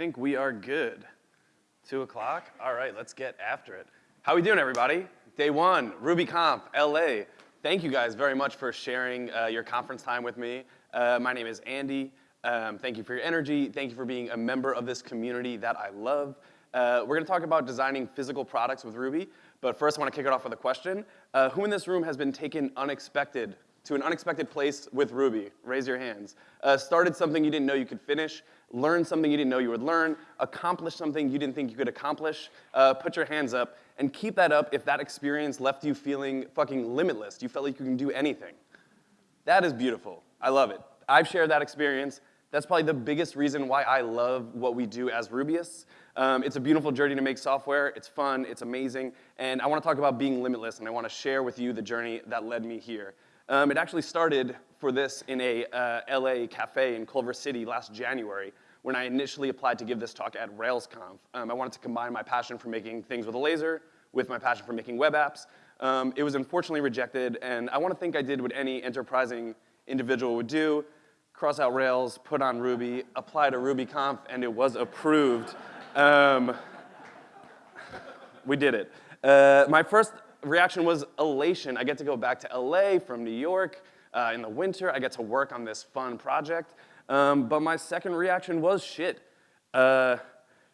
Think we are good. Two o'clock? All right, let's get after it. How are we doing, everybody? Day one, RubyConf, LA. Thank you guys very much for sharing uh, your conference time with me. Uh, my name is Andy. Um, thank you for your energy. Thank you for being a member of this community that I love. Uh, we're gonna talk about designing physical products with Ruby, but first I wanna kick it off with a question. Uh, who in this room has been taken unexpected to an unexpected place with Ruby? Raise your hands. Uh, started something you didn't know you could finish, learned something you didn't know you would learn, accomplished something you didn't think you could accomplish. Uh, put your hands up and keep that up if that experience left you feeling fucking limitless. You felt like you can do anything. That is beautiful. I love it. I've shared that experience. That's probably the biggest reason why I love what we do as Rubyists. Um, it's a beautiful journey to make software. It's fun, it's amazing, and I wanna talk about being limitless, and I wanna share with you the journey that led me here. Um, it actually started for this in a uh, LA cafe in Culver City last January when I initially applied to give this talk at RailsConf. Um, I wanted to combine my passion for making things with a laser with my passion for making web apps. Um, it was unfortunately rejected, and I wanna think I did what any enterprising individual would do, cross out Rails, put on Ruby, apply to RubyConf, and it was approved. Um, we did it. Uh, my first reaction was elation. I get to go back to LA from New York uh, in the winter. I get to work on this fun project. Um, but my second reaction was shit. Uh,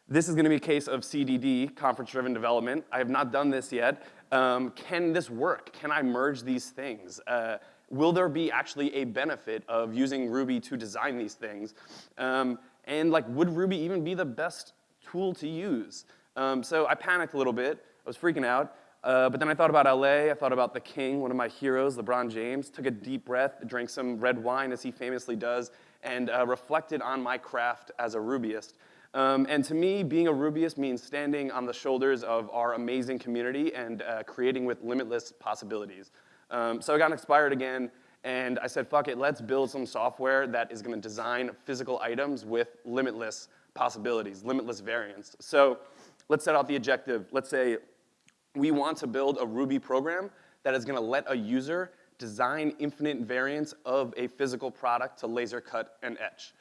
this is gonna be a case of CDD, conference-driven development. I have not done this yet. Um, can this work? Can I merge these things? Uh, will there be actually a benefit of using Ruby to design these things? Um, and like, would Ruby even be the best tool to use? Um, so I panicked a little bit. I was freaking out. Uh, but then I thought about LA, I thought about the king, one of my heroes, LeBron James, took a deep breath, drank some red wine as he famously does, and uh, reflected on my craft as a Rubyist. Um, and to me, being a Rubyist means standing on the shoulders of our amazing community and uh, creating with limitless possibilities. Um, so I got inspired again, and I said, fuck it, let's build some software that is gonna design physical items with limitless possibilities, limitless variance. So let's set out the objective. Let's say we want to build a Ruby program that is gonna let a user design infinite variants of a physical product to laser cut and etch.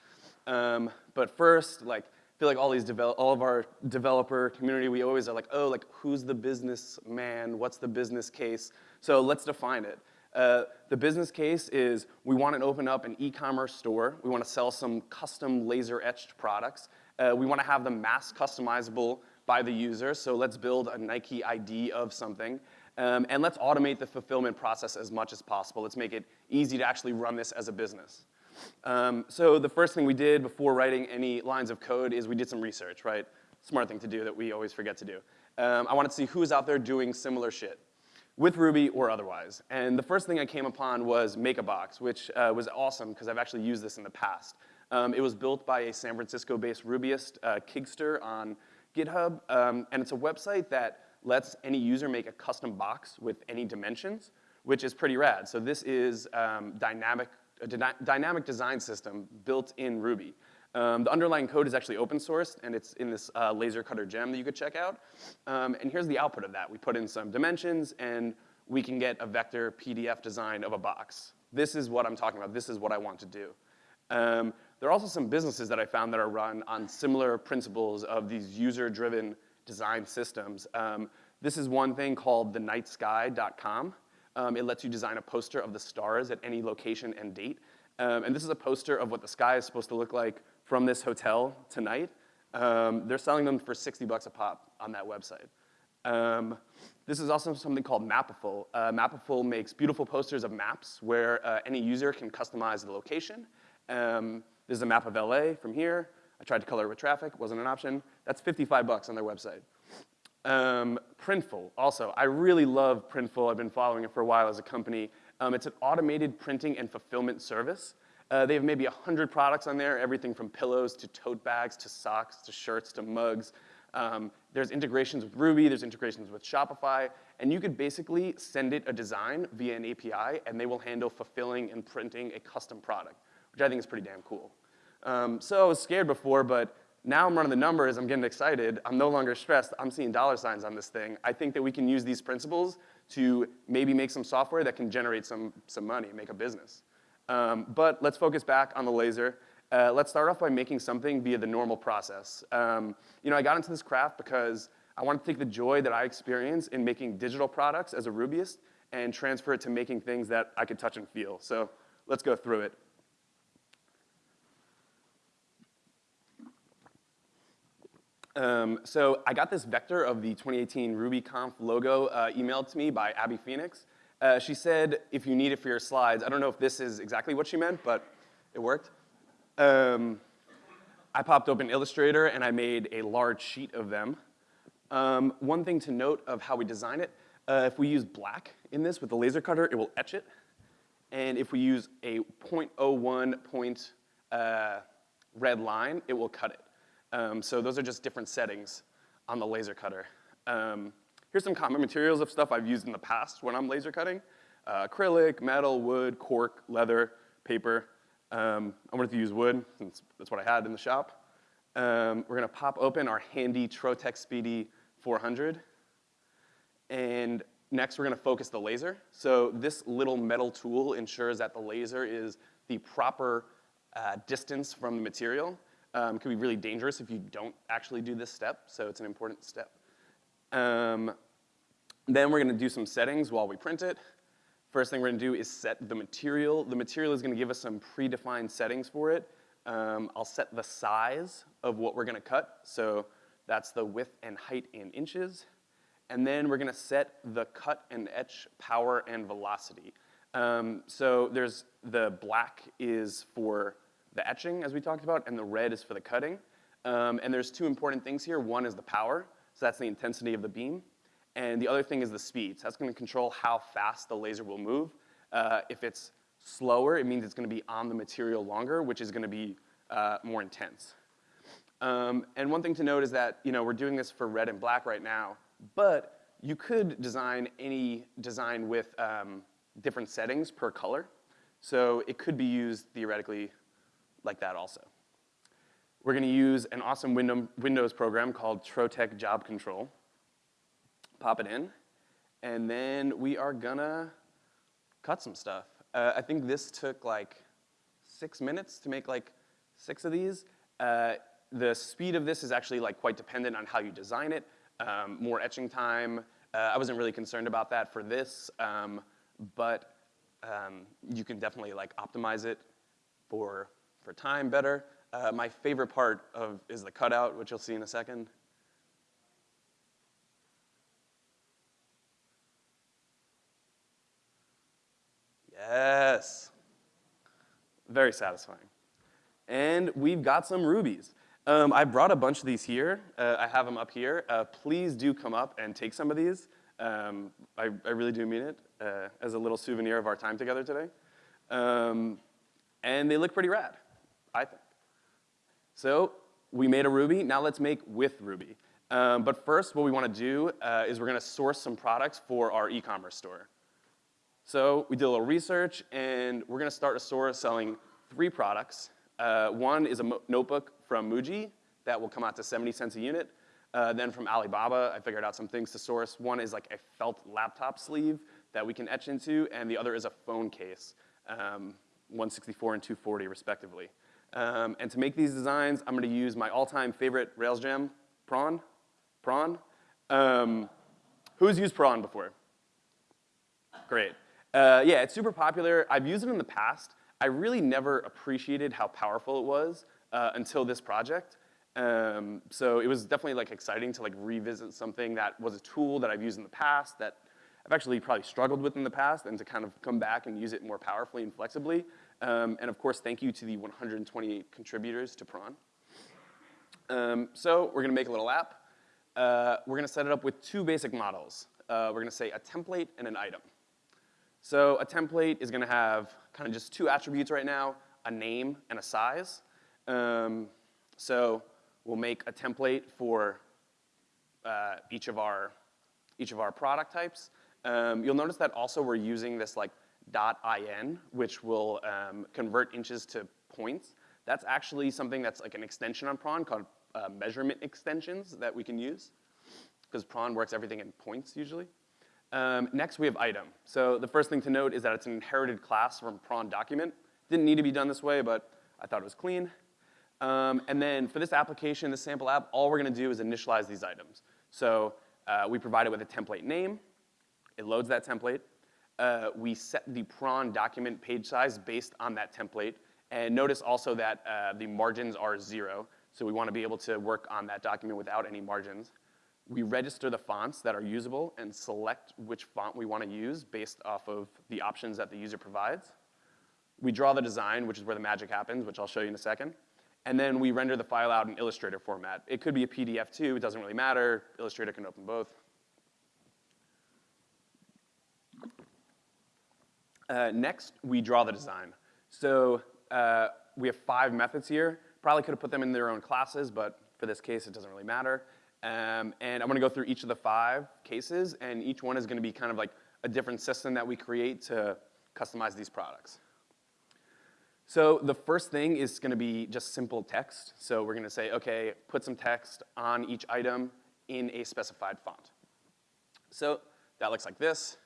Um, but first, like, I feel like all these develop, all of our developer community, we always are like, oh, like who's the businessman? What's the business case? So let's define it. Uh, the business case is we want to open up an e-commerce store. We want to sell some custom laser etched products. Uh, we want to have them mass customizable by the user. So let's build a Nike ID of something. Um, and let's automate the fulfillment process as much as possible. Let's make it easy to actually run this as a business. Um, so the first thing we did before writing any lines of code is we did some research, right? Smart thing to do that we always forget to do. Um, I wanted to see who's out there doing similar shit with Ruby or otherwise. And the first thing I came upon was MakeaBox, which uh, was awesome because I've actually used this in the past. Um, it was built by a San Francisco-based Rubyist, uh, Kigster, on GitHub, um, and it's a website that lets any user make a custom box with any dimensions, which is pretty rad. So this is um, dynamic a dynamic design system built in Ruby. Um, the underlying code is actually open source, and it's in this uh, laser cutter gem that you could check out. Um, and here's the output of that. We put in some dimensions, and we can get a vector PDF design of a box. This is what I'm talking about. This is what I want to do. Um, there are also some businesses that I found that are run on similar principles of these user-driven design systems. Um, this is one thing called thenightsky.com. Um, it lets you design a poster of the stars at any location and date. Um, and this is a poster of what the sky is supposed to look like from this hotel tonight. Um, they're selling them for 60 bucks a pop on that website. Um, this is also something called Mapiful. Uh, Mapiful makes beautiful posters of maps where uh, any user can customize the location. Um, this is a map of LA from here. I tried to color it with traffic, wasn't an option. That's 55 bucks on their website. Um, Printful, also, I really love Printful. I've been following it for a while as a company. Um, it's an automated printing and fulfillment service. Uh, they have maybe 100 products on there, everything from pillows to tote bags to socks to shirts to mugs. Um, there's integrations with Ruby, there's integrations with Shopify, and you could basically send it a design via an API, and they will handle fulfilling and printing a custom product, which I think is pretty damn cool. Um, so I was scared before, but now I'm running the numbers, I'm getting excited, I'm no longer stressed, I'm seeing dollar signs on this thing. I think that we can use these principles to maybe make some software that can generate some, some money, make a business. Um, but let's focus back on the laser. Uh, let's start off by making something via the normal process. Um, you know, I got into this craft because I wanted to take the joy that I experience in making digital products as a Rubyist and transfer it to making things that I could touch and feel. So let's go through it. Um, so I got this vector of the 2018 RubyConf logo uh, emailed to me by Abby Phoenix. Uh, she said, if you need it for your slides, I don't know if this is exactly what she meant, but it worked. Um, I popped open Illustrator and I made a large sheet of them. Um, one thing to note of how we design it, uh, if we use black in this with the laser cutter, it will etch it. And if we use a 0.01 point uh, red line, it will cut it. Um, so those are just different settings on the laser cutter. Um, here's some common materials of stuff I've used in the past when I'm laser cutting. Uh, acrylic, metal, wood, cork, leather, paper. Um, I wanted to use wood since that's what I had in the shop. Um, we're gonna pop open our handy Trotec Speedy 400. And next we're gonna focus the laser. So this little metal tool ensures that the laser is the proper uh, distance from the material. Um, can be really dangerous if you don't actually do this step, so it's an important step. Um, then we're gonna do some settings while we print it. First thing we're gonna do is set the material. The material is gonna give us some predefined settings for it. Um, I'll set the size of what we're gonna cut, so that's the width and height in inches. And then we're gonna set the cut and etch power and velocity. Um, so there's the black is for the etching, as we talked about, and the red is for the cutting. Um, and there's two important things here. One is the power, so that's the intensity of the beam. And the other thing is the speed. So that's gonna control how fast the laser will move. Uh, if it's slower, it means it's gonna be on the material longer, which is gonna be uh, more intense. Um, and one thing to note is that, you know, we're doing this for red and black right now, but you could design any design with um, different settings per color. So it could be used theoretically like that also. We're gonna use an awesome Windows program called Trotec Job Control. Pop it in, and then we are gonna cut some stuff. Uh, I think this took like six minutes to make like six of these. Uh, the speed of this is actually like quite dependent on how you design it. Um, more etching time. Uh, I wasn't really concerned about that for this, um, but um, you can definitely like optimize it for for time better. Uh, my favorite part of is the cutout, which you'll see in a second. Yes. Very satisfying. And we've got some rubies. Um, I brought a bunch of these here. Uh, I have them up here. Uh, please do come up and take some of these. Um, I, I, really do mean it uh, as a little souvenir of our time together today. Um, and they look pretty rad. I think. So we made a Ruby, now let's make with Ruby. Um, but first, what we wanna do uh, is we're gonna source some products for our e-commerce store. So we did a little research, and we're gonna start a store selling three products. Uh, one is a notebook from Muji that will come out to 70 cents a unit. Uh, then from Alibaba, I figured out some things to source. One is like a felt laptop sleeve that we can etch into, and the other is a phone case, um, 164 and 240 respectively. Um, and to make these designs, I'm gonna use my all-time favorite Rails gem, Prawn. Prawn. Um, who's used Prawn before? Great. Uh, yeah, it's super popular. I've used it in the past. I really never appreciated how powerful it was uh, until this project. Um, so it was definitely like exciting to like revisit something that was a tool that I've used in the past that I've actually probably struggled with in the past and to kind of come back and use it more powerfully and flexibly. Um, and of course, thank you to the 128 contributors to Prawn. Um, so we're gonna make a little app. Uh, we're gonna set it up with two basic models. Uh, we're gonna say a template and an item. So a template is gonna have kind of just two attributes right now, a name and a size. Um, so we'll make a template for uh, each, of our, each of our product types. Um, you'll notice that also we're using this like .in, which will um, convert inches to points. That's actually something that's like an extension on prawn called uh, measurement extensions that we can use because prawn works everything in points usually. Um, next, we have item. So the first thing to note is that it's an inherited class from prawn document. Didn't need to be done this way, but I thought it was clean. Um, and then for this application, this sample app, all we're gonna do is initialize these items. So uh, we provide it with a template name. It loads that template. Uh, we set the prawn document page size based on that template. And notice also that uh, the margins are zero. So we wanna be able to work on that document without any margins. We register the fonts that are usable and select which font we wanna use based off of the options that the user provides. We draw the design, which is where the magic happens, which I'll show you in a second. And then we render the file out in Illustrator format. It could be a PDF too, it doesn't really matter. Illustrator can open both. Uh, next, we draw the design. So uh, we have five methods here. Probably could have put them in their own classes, but for this case, it doesn't really matter. Um, and I'm gonna go through each of the five cases, and each one is gonna be kind of like a different system that we create to customize these products. So the first thing is gonna be just simple text. So we're gonna say, okay, put some text on each item in a specified font. So that looks like this.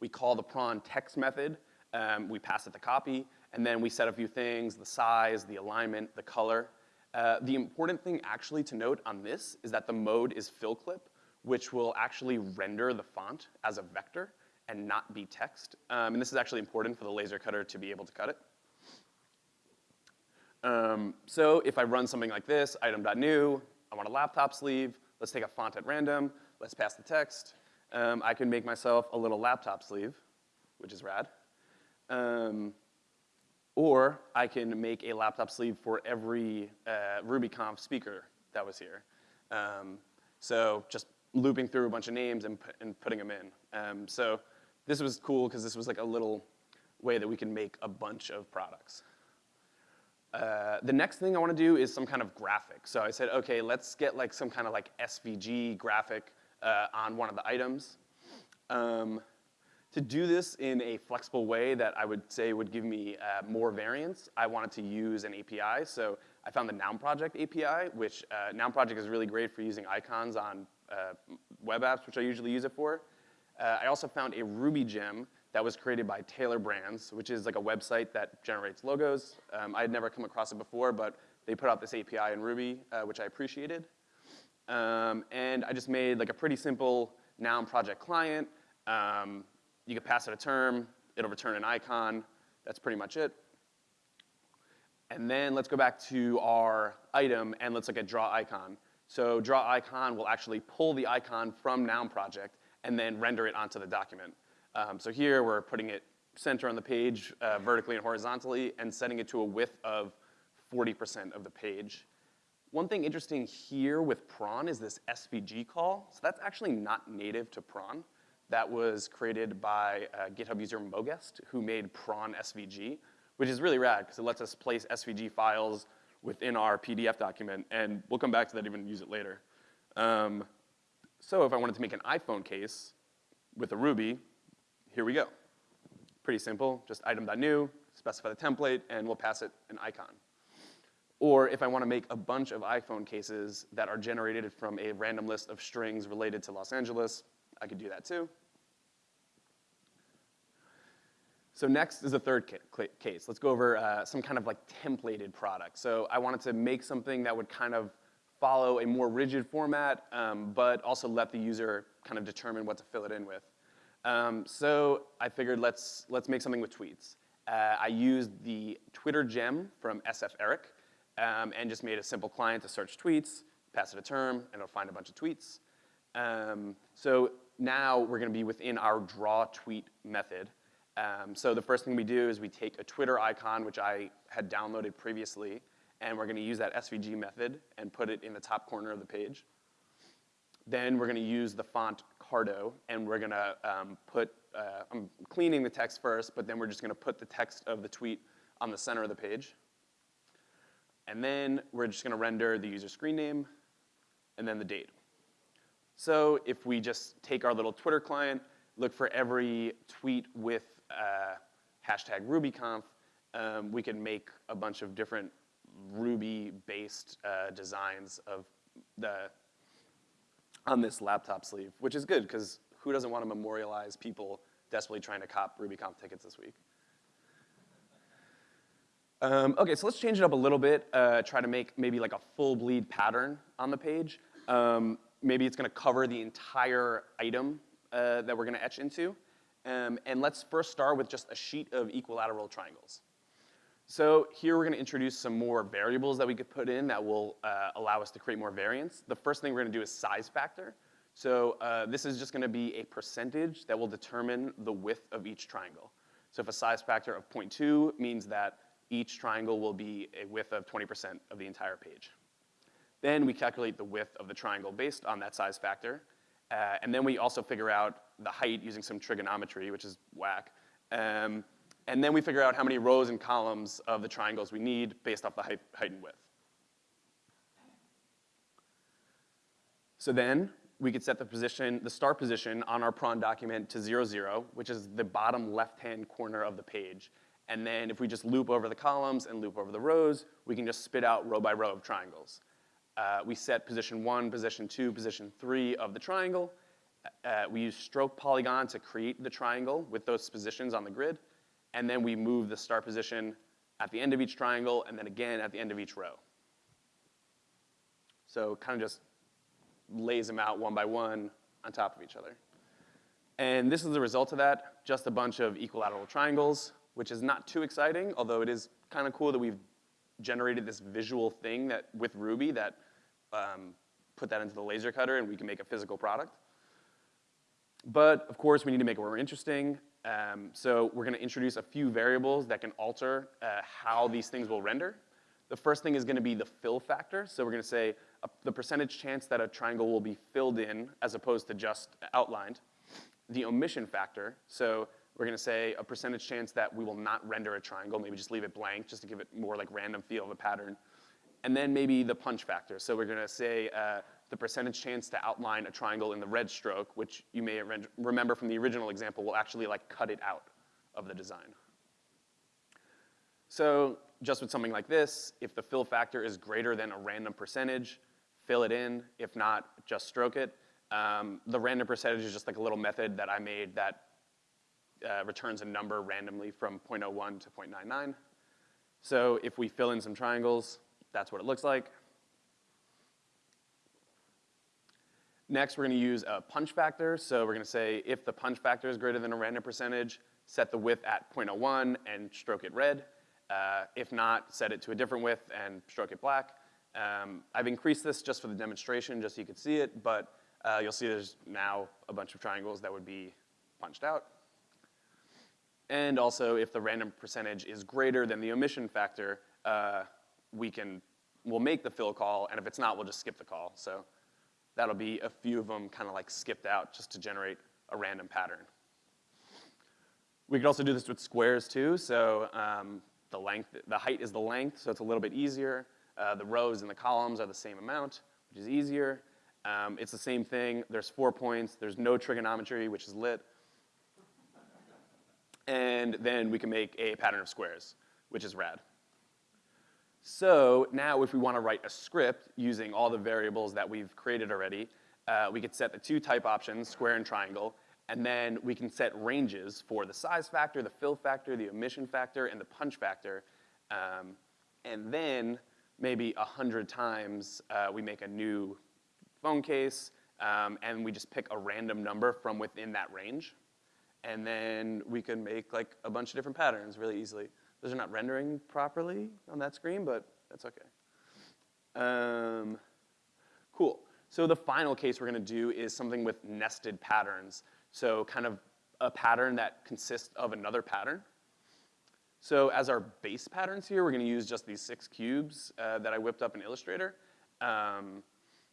We call the prawn text method. Um, we pass it the copy, and then we set a few things, the size, the alignment, the color. Uh, the important thing actually to note on this is that the mode is fill clip, which will actually render the font as a vector and not be text. Um, and this is actually important for the laser cutter to be able to cut it. Um, so if I run something like this, item.new, I want a laptop sleeve, let's take a font at random, let's pass the text. Um, I can make myself a little laptop sleeve, which is rad. Um, or I can make a laptop sleeve for every uh, RubyConf speaker that was here. Um, so just looping through a bunch of names and, and putting them in. Um, so this was cool because this was like a little way that we can make a bunch of products. Uh, the next thing I want to do is some kind of graphic. So I said, okay, let's get like some kind of like SVG graphic uh, on one of the items. Um, to do this in a flexible way that I would say would give me uh, more variance, I wanted to use an API. So I found the Noun Project API, which uh, Noun Project is really great for using icons on uh, web apps, which I usually use it for. Uh, I also found a Ruby gem that was created by Tailor Brands, which is like a website that generates logos. Um, I had never come across it before, but they put out this API in Ruby, uh, which I appreciated. Um, and I just made like a pretty simple Noun Project client. Um, you can pass it a term, it'll return an icon. That's pretty much it. And then let's go back to our item and let's look at draw icon. So draw icon will actually pull the icon from Noun Project and then render it onto the document. Um, so here we're putting it center on the page uh, vertically and horizontally and setting it to a width of 40% of the page. One thing interesting here with prawn is this SVG call. So that's actually not native to prawn that was created by uh, GitHub user Mogest, who made prawn SVG, which is really rad because it lets us place SVG files within our PDF document, and we'll come back to that even use it later. Um, so if I wanted to make an iPhone case with a Ruby, here we go. Pretty simple, just item.new, specify the template, and we'll pass it an icon. Or if I want to make a bunch of iPhone cases that are generated from a random list of strings related to Los Angeles, I could do that too. So next is a third case. Let's go over uh, some kind of like templated product. So I wanted to make something that would kind of follow a more rigid format, um, but also let the user kind of determine what to fill it in with. Um, so I figured let's, let's make something with tweets. Uh, I used the Twitter gem from sferik um, and just made a simple client to search tweets, pass it a term, and it'll find a bunch of tweets. Um, so now we're gonna be within our draw tweet method. Um, so the first thing we do is we take a Twitter icon, which I had downloaded previously, and we're gonna use that SVG method and put it in the top corner of the page. Then we're gonna use the font Cardo, and we're gonna um, put, uh, I'm cleaning the text first, but then we're just gonna put the text of the tweet on the center of the page. And then we're just gonna render the user screen name, and then the date. So if we just take our little Twitter client, look for every tweet with uh, hashtag RubyConf, um, we can make a bunch of different Ruby-based uh, designs of the, on this laptop sleeve, which is good because who doesn't want to memorialize people desperately trying to cop RubyConf tickets this week? Um, okay, so let's change it up a little bit. Uh, try to make maybe like a full bleed pattern on the page. Um, maybe it's gonna cover the entire item uh, that we're gonna etch into. Um, and let's first start with just a sheet of equilateral triangles. So here we're gonna introduce some more variables that we could put in that will uh, allow us to create more variance. The first thing we're gonna do is size factor. So uh, this is just gonna be a percentage that will determine the width of each triangle. So if a size factor of 0.2 means that each triangle will be a width of 20% of the entire page. Then we calculate the width of the triangle based on that size factor. Uh, and then we also figure out the height using some trigonometry, which is whack. Um, and then we figure out how many rows and columns of the triangles we need based off the height, height and width. So then we could set the position, the start position on our prawn document to zero, zero, which is the bottom left-hand corner of the page. And then if we just loop over the columns and loop over the rows, we can just spit out row by row of triangles. Uh, we set position one, position two, position three of the triangle. Uh, we use stroke polygon to create the triangle with those positions on the grid. And then we move the start position at the end of each triangle and then again at the end of each row. So kind of just lays them out one by one on top of each other. And this is the result of that, just a bunch of equilateral triangles which is not too exciting, although it is kind of cool that we've generated this visual thing that with Ruby that um, put that into the laser cutter and we can make a physical product. But of course, we need to make it more interesting. Um, so we're gonna introduce a few variables that can alter uh, how these things will render. The first thing is gonna be the fill factor. So we're gonna say uh, the percentage chance that a triangle will be filled in as opposed to just outlined. The omission factor, so we're gonna say a percentage chance that we will not render a triangle, maybe just leave it blank just to give it more like random feel of a pattern. And then maybe the punch factor. So we're gonna say uh, the percentage chance to outline a triangle in the red stroke, which you may remember from the original example will actually like cut it out of the design. So just with something like this, if the fill factor is greater than a random percentage, fill it in. If not, just stroke it. Um, the random percentage is just like a little method that I made that uh, returns a number randomly from 0.01 to 0.99. So if we fill in some triangles, that's what it looks like. Next, we're gonna use a punch factor. So we're gonna say if the punch factor is greater than a random percentage, set the width at 0.01 and stroke it red. Uh, if not, set it to a different width and stroke it black. Um, I've increased this just for the demonstration, just so you can see it, but uh, you'll see there's now a bunch of triangles that would be punched out. And also, if the random percentage is greater than the omission factor, uh, we can, we'll make the fill call, and if it's not, we'll just skip the call. So that'll be a few of them kind of like skipped out just to generate a random pattern. We could also do this with squares too. So um, the length, the height is the length, so it's a little bit easier. Uh, the rows and the columns are the same amount, which is easier. Um, it's the same thing. There's four points. There's no trigonometry, which is lit and then we can make a pattern of squares, which is rad. So now if we want to write a script using all the variables that we've created already, uh, we could set the two type options, square and triangle, and then we can set ranges for the size factor, the fill factor, the omission factor, and the punch factor. Um, and then maybe a hundred times uh, we make a new phone case, um, and we just pick a random number from within that range and then we can make like a bunch of different patterns really easily. Those are not rendering properly on that screen, but that's okay. Um, cool. So the final case we're gonna do is something with nested patterns. So kind of a pattern that consists of another pattern. So as our base patterns here, we're gonna use just these six cubes uh, that I whipped up in Illustrator. Um,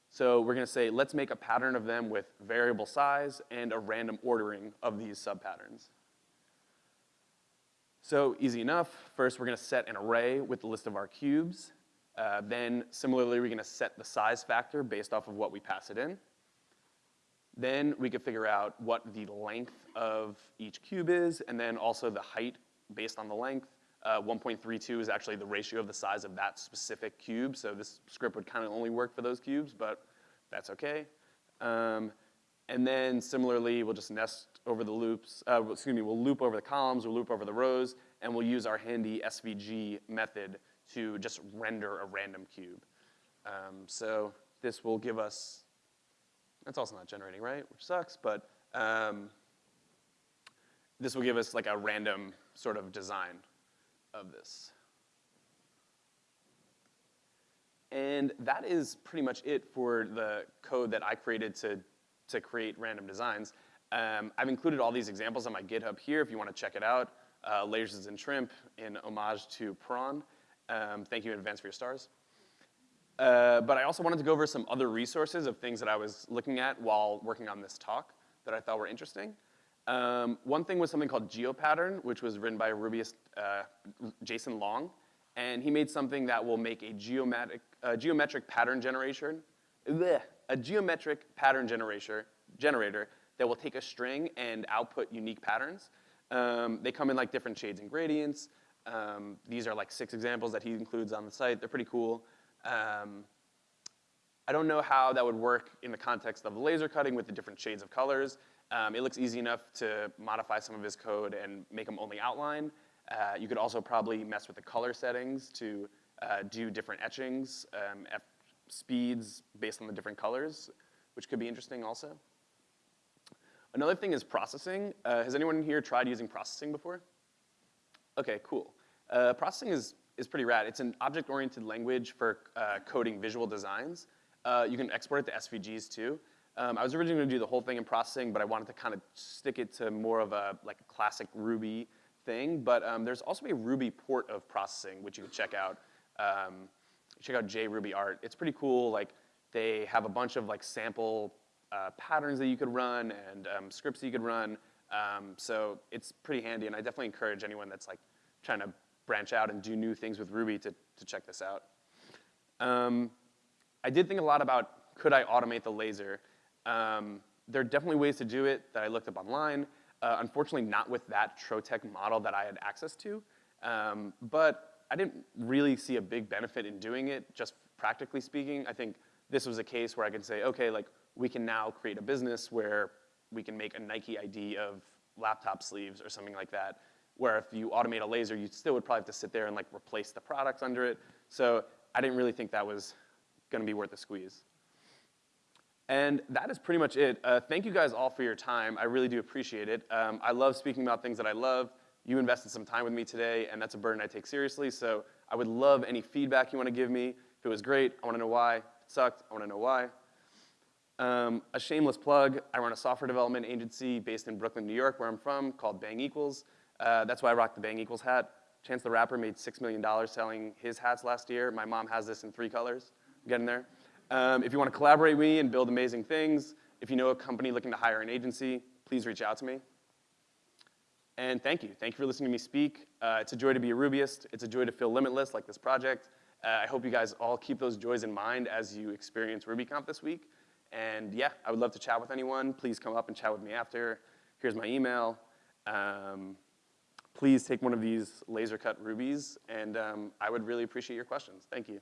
so we're gonna say, let's make a pattern of them with variable size and a random ordering of these subpatterns. So easy enough. First, we're gonna set an array with the list of our cubes. Uh, then, similarly, we're gonna set the size factor based off of what we pass it in. Then we could figure out what the length of each cube is, and then also the height based on the length. Uh, 1.32 is actually the ratio of the size of that specific cube, so this script would kind of only work for those cubes, but that's okay. Um, and then similarly, we'll just nest over the loops, uh, excuse me, we'll loop over the columns, we'll loop over the rows, and we'll use our handy SVG method to just render a random cube. Um, so this will give us, that's also not generating, right? Which sucks, but um, this will give us like a random sort of design of this. And that is pretty much it for the code that I created to, to create random designs. Um, I've included all these examples on my GitHub here if you want to check it out. Uh, Lasers and Shrimp in homage to prawn. Um, thank you in advance for your stars. Uh, but I also wanted to go over some other resources of things that I was looking at while working on this talk that I thought were interesting. Um, one thing was something called GeoPattern, which was written by Rubyist uh, Jason Long. And he made something that will make a geometric, geometric pattern generation, bleh, a geometric pattern generator, generator that will take a string and output unique patterns. Um, they come in like different shades and gradients. Um, these are like six examples that he includes on the site. They're pretty cool. Um, I don't know how that would work in the context of laser cutting with the different shades of colors. Um, it looks easy enough to modify some of his code and make them only outline. Uh, you could also probably mess with the color settings to uh, do different etchings, um, speeds based on the different colors, which could be interesting also. Another thing is processing. Uh, has anyone here tried using processing before? Okay, cool. Uh, processing is, is pretty rad. It's an object-oriented language for uh, coding visual designs. Uh, you can export it to SVGs too. Um, I was originally gonna do the whole thing in processing, but I wanted to kind of stick it to more of a like classic Ruby thing. But um, there's also a Ruby port of processing, which you can check out. Um, check out JRubyArt. It's pretty cool. Like they have a bunch of like sample uh, patterns that you could run and um, scripts you could run. Um, so it's pretty handy, and I definitely encourage anyone that's like trying to branch out and do new things with Ruby to, to check this out. Um, I did think a lot about could I automate the laser. Um, there are definitely ways to do it that I looked up online. Uh, unfortunately, not with that Trotec model that I had access to. Um, but I didn't really see a big benefit in doing it, just practically speaking. I think this was a case where I could say, okay, like we can now create a business where we can make a Nike ID of laptop sleeves or something like that, where if you automate a laser, you still would probably have to sit there and like replace the products under it. So I didn't really think that was gonna be worth the squeeze. And that is pretty much it. Uh, thank you guys all for your time. I really do appreciate it. Um, I love speaking about things that I love. You invested some time with me today, and that's a burden I take seriously. So I would love any feedback you want to give me. If it was great, I want to know why. Sucked, I want to know why. Um, a shameless plug, I run a software development agency based in Brooklyn, New York, where I'm from, called Bang Equals. Uh, that's why I rock the Bang Equals hat. Chance the Rapper made $6 million selling his hats last year. My mom has this in three colors. I'm getting there. Um, if you want to collaborate with me and build amazing things, if you know a company looking to hire an agency, please reach out to me. And thank you. Thank you for listening to me speak. Uh, it's a joy to be a Rubyist. It's a joy to feel limitless like this project. Uh, I hope you guys all keep those joys in mind as you experience RubyConf this week. And yeah, I would love to chat with anyone. Please come up and chat with me after. Here's my email. Um, please take one of these laser cut rubies, and um, I would really appreciate your questions. Thank you.